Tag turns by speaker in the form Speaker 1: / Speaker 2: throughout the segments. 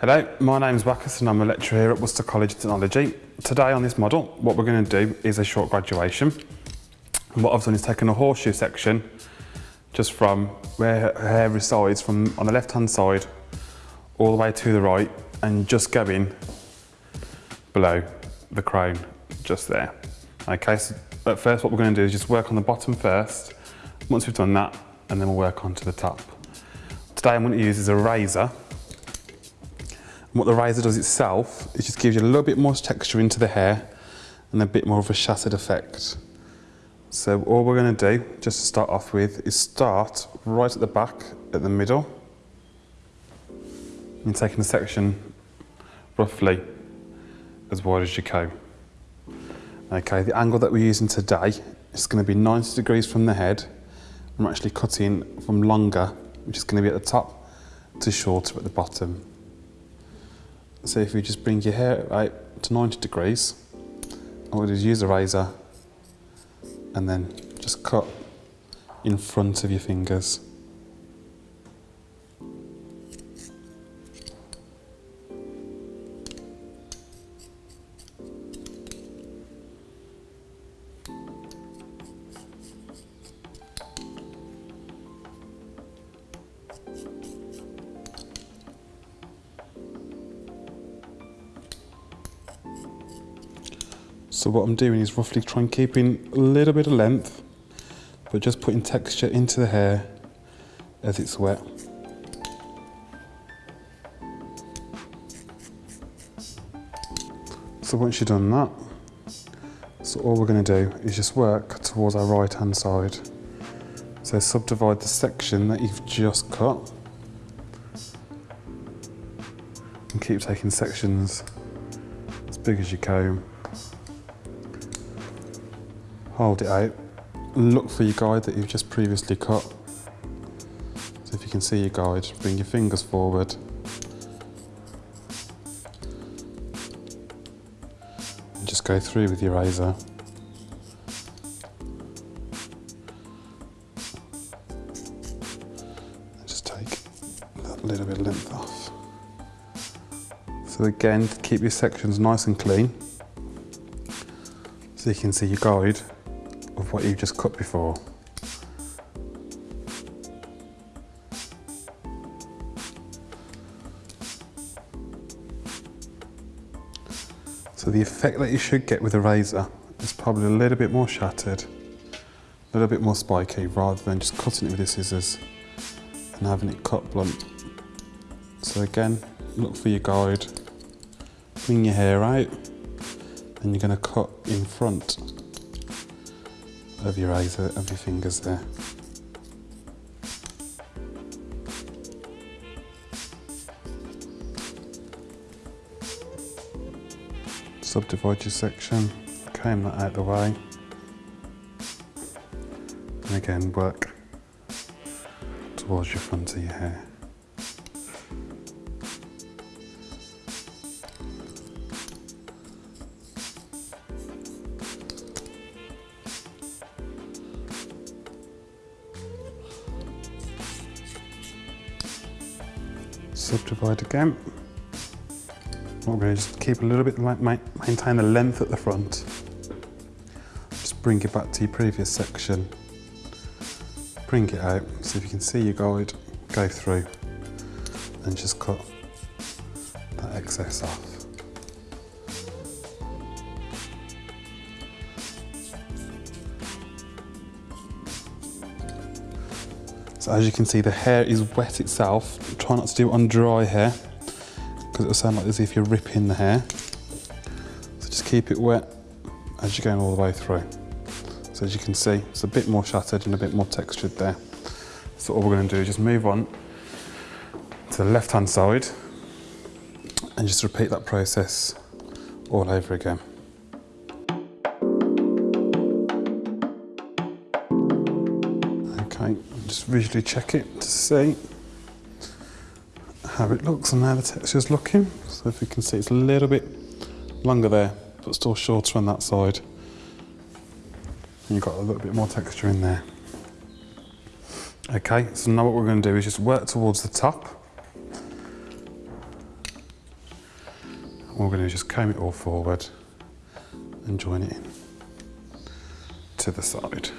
Speaker 1: Hello, my name is Wackus and I'm a lecturer here at Worcester College of Technology. Today on this model, what we're going to do is a short graduation. And what I've done is taken a horseshoe section just from where her hair resides from on the left hand side all the way to the right and just going below the crown just there. Okay, so at first what we're going to do is just work on the bottom first. Once we've done that, and then we'll work on to the top. Today I'm going to use is a razor and what the razor does itself is just gives you a little bit more texture into the hair and a bit more of a shattered effect. So all we're going to do, just to start off with, is start right at the back, at the middle. And taking the section roughly as wide as you can. Okay, the angle that we're using today is going to be 90 degrees from the head. I'm actually cutting from longer, which is going to be at the top, to shorter at the bottom. So if you just bring your hair out to 90 degrees, all you do use a razor and then just cut in front of your fingers. So what I'm doing is roughly trying keeping a little bit of length, but just putting texture into the hair as it's wet. So once you've done that, so all we're going to do is just work towards our right hand side. So subdivide the section that you've just cut and keep taking sections as big as you can hold it out, look for your guide that you've just previously cut. So if you can see your guide, bring your fingers forward. And just go through with your razor. And just take that little bit of length off. So again, keep your sections nice and clean so you can see your guide what you've just cut before. So the effect that you should get with a razor is probably a little bit more shattered, a little bit more spiky rather than just cutting it with the scissors and having it cut blunt. So again, look for your guide, bring your hair out and you're going to cut in front of your eyes, of your fingers there. Subdivide your section, comb that out the way, and again work towards your front of your hair. Subdivide again. We're going to just keep a little bit, maintain the length at the front. Just bring it back to your previous section. Bring it out, so if you can see your guide, go through and just cut that excess off. As you can see, the hair is wet itself. Try not to do it on dry hair because it'll sound like as if you're ripping the hair. So just keep it wet as you're going all the way through. So as you can see, it's a bit more shattered and a bit more textured there. So all we're going to do is just move on to the left-hand side and just repeat that process all over again. Visually check it to see how it looks and how the texture's looking. So if you can see it's a little bit longer there, but still shorter on that side. And you've got a little bit more texture in there. Okay, so now what we're going to do is just work towards the top. We're going to just comb it all forward and join it in to the side.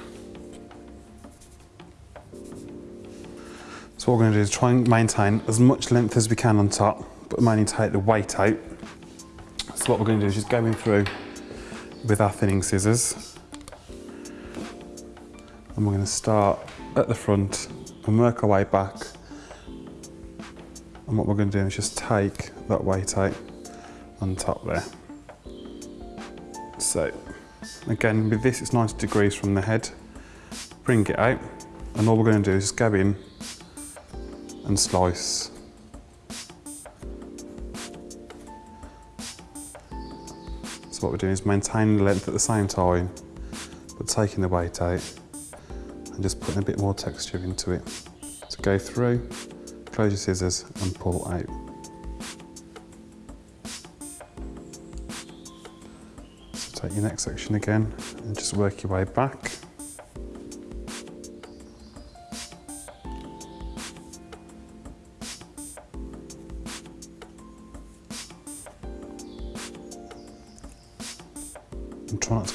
Speaker 1: What we're going to do is try and maintain as much length as we can on top, but mainly take the weight out. So what we're going to do is just go in through with our thinning scissors. And we're going to start at the front and work our way back. And what we're going to do is just take that weight out on top there. So again, with this, it's 90 degrees from the head. Bring it out. And all we're going to do is go in and slice. So what we're doing is maintaining the length at the same time, but taking the weight out and just putting a bit more texture into it. So go through, close your scissors and pull out. So take your next section again and just work your way back.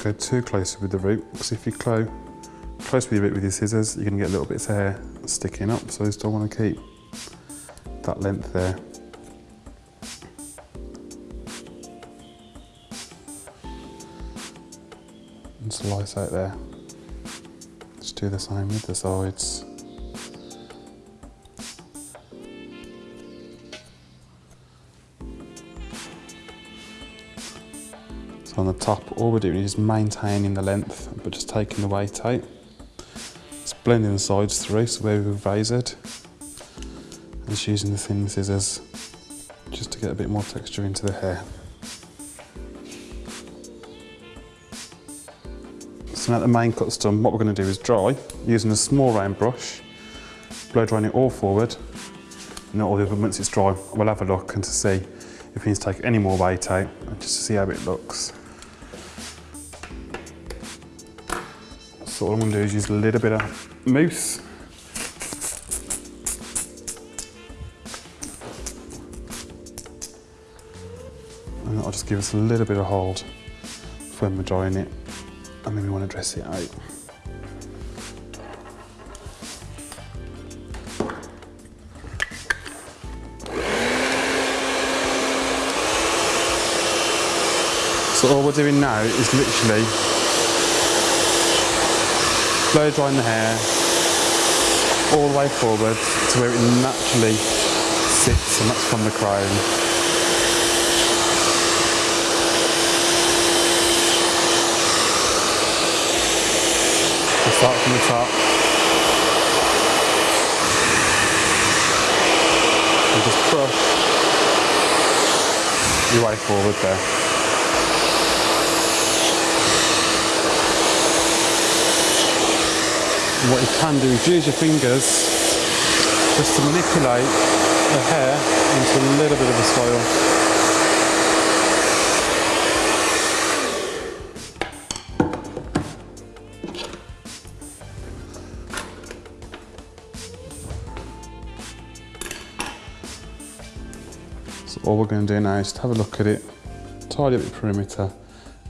Speaker 1: Go too close with the root because if you close close with your root with your scissors you're going to get little bits of hair sticking up so you still want to keep that length there. And slice out there. Just do the same with the sides. On the top, all we're doing is maintaining the length, but just taking the weight out. Just blending the sides through, so where we've razored. And just using the thin scissors, just to get a bit more texture into the hair. So now the main cut's done, what we're going to do is dry, using a small round brush, blow drying it all forward, and all the other, once it's dry, we'll have a look and to see if we need to take any more weight out, and just to see how it looks. So all I'm going to do is use a little bit of mousse. And that'll just give us a little bit of hold when we're drying it. And then we want to dress it out. So all we're doing now is literally blow drying the hair all the way forward to where it naturally sits and that's from the crown. We'll start from the top. And just brush your way forward there. And what you can do is use your fingers just to manipulate the hair into a little bit of a soil. So all we're going to do now is have a look at it, tidy up the perimeter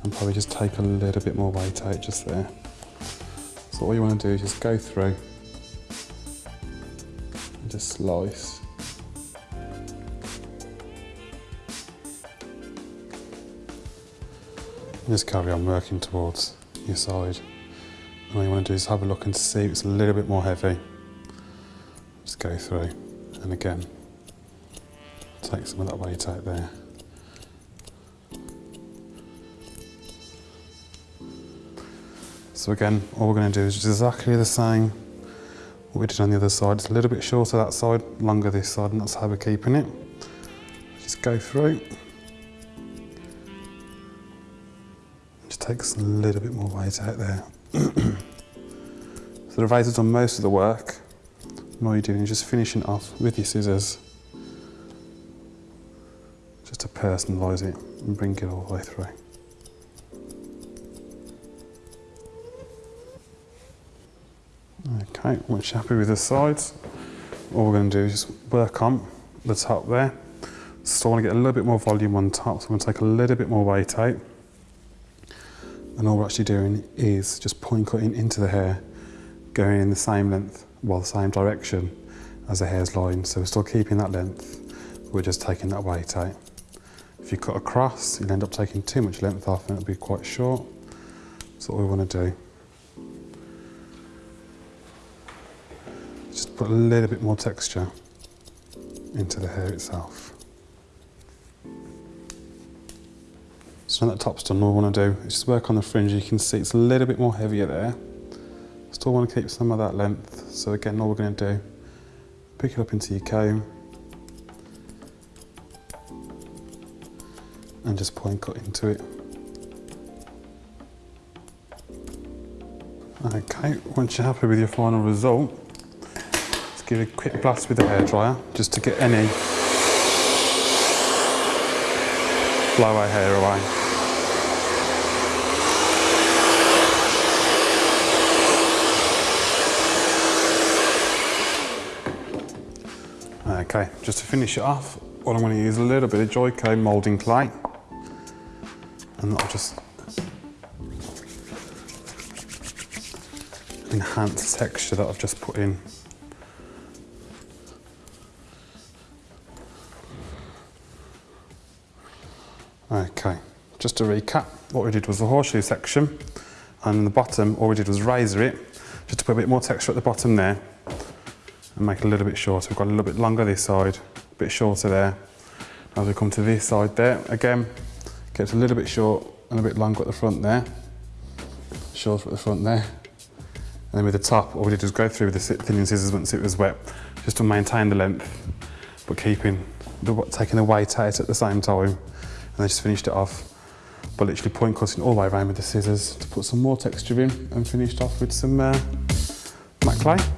Speaker 1: and probably just take a little bit more weight out just there. So all you want to do is just go through and just slice. And just carry on working towards your side. And what you want to do is have a look and see if it's a little bit more heavy. Just go through and again take some of that weight out there. So again, all we're going to do is exactly the same what we did on the other side. It's a little bit shorter that side, longer this side, and that's how we're keeping it. Just go through. Just takes a little bit more weight out there. so the razor's done most of the work. And all you're doing is just finishing off with your scissors. Just to personalise it and bring it all the way through. Okay, once you're happy with the sides, all we're going to do is work on the top there. So I want to get a little bit more volume on top, so I'm going to take a little bit more weight out. And all we're actually doing is just point cutting into the hair, going in the same length, well, the same direction as the hair's line. So we're still keeping that length, we're just taking that weight out. If you cut across, you'll end up taking too much length off and it'll be quite short. That's what we want to do. Put a little bit more texture into the hair itself. So now that top's done, all we want to do is just work on the fringe. You can see it's a little bit more heavier there. Still want to keep some of that length. So again, all we're going to do, pick it up into your comb and just point cut into it. Okay, once you're happy with your final result, give it a quick blast with the hairdryer just to get any blowout hair away. Okay, just to finish it off, what I'm going to use a little bit of Joico moulding clay. And that'll just enhance the texture that I've just put in. Okay, just to recap, what we did was the horseshoe section, and the bottom, all we did was razor it, just to put a bit more texture at the bottom there, and make it a little bit shorter. We've got a little bit longer this side, a bit shorter there. As we come to this side there, again, gets a little bit short and a bit longer at the front there. Shorter at the front there. And then with the top, all we did was go through with the thinning scissors once it was wet, just to maintain the length, but keeping the, taking the weight out at the same time. And I just finished it off by literally point cutting all the way around with the scissors to put some more texture in and finished off with some uh, matte clay.